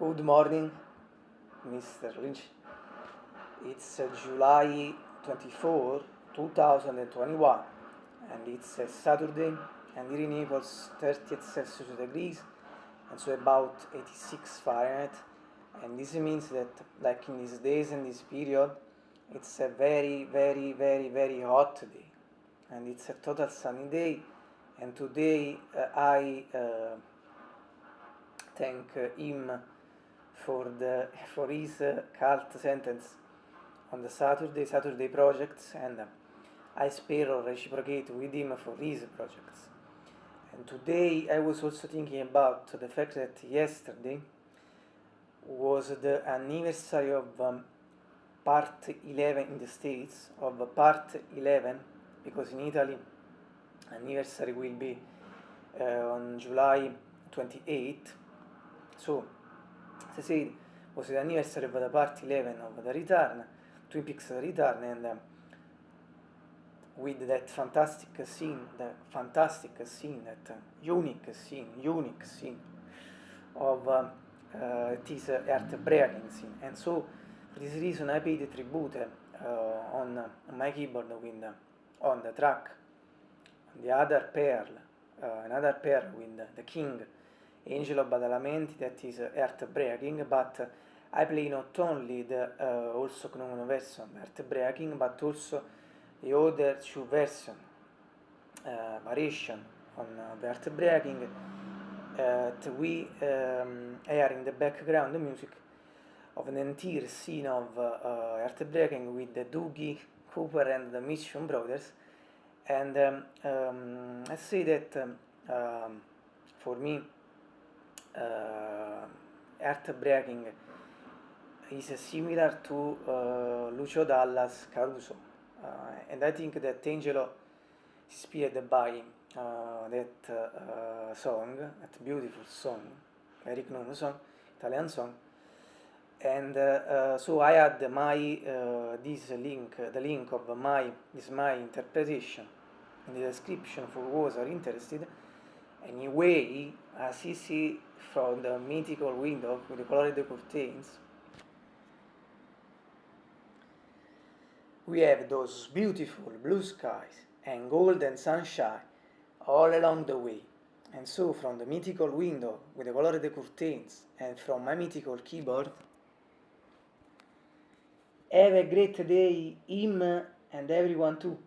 Good morning, Mr. Lynch. It's uh, July 24, 2021, and it's a Saturday, and here in Naples 30 Celsius degrees, and so about 86 Fahrenheit. And this means that, like in these days and this period, it's a very, very, very, very hot day, and it's a total sunny day. And today uh, I uh, thank uh, him for, the, for his uh, cult sentence on the Saturday, Saturday projects, and uh, I spare or reciprocate with him for his projects. And today I was also thinking about the fact that yesterday was the anniversary of um, part 11 in the States, of part 11, because in Italy anniversary will be uh, on July 28. So said, was the anniversary of the part 11 of the return, Twin Peaks return, and um, with that fantastic scene, the fantastic scene, that uh, unique scene, unique scene of um, uh, this uh, earth-breaking scene. And so, for this reason, I paid tribute uh, on, my keyboard with, uh, on the track, the other pearl, another pearl with the king, Angelo Badalamenti that is uh, breaking, but I play not only the uh, also known version breaking, but also the other two version uh, variation on the heartbreaking that we um, air in the background the music of an entire scene of uh, breaking with the Doogie Cooper and the Mission Brothers. And um, um, I say that um, um for me uh, is similar to uh, Lucio Dallas Caruso. Uh, and I think that Angelo inspired by uh, that uh, song, that beautiful song, Eric Nono song, Italian song. And uh, uh, so I had my uh, this link, the link of my this my interpretation in the description for those are interested. Anyway, as you see from the mythical window with the colored curtains, we have those beautiful blue skies and golden sunshine all along the way. And so from the mythical window with the colored curtains and from my mythical keyboard, have a great day, him and everyone too.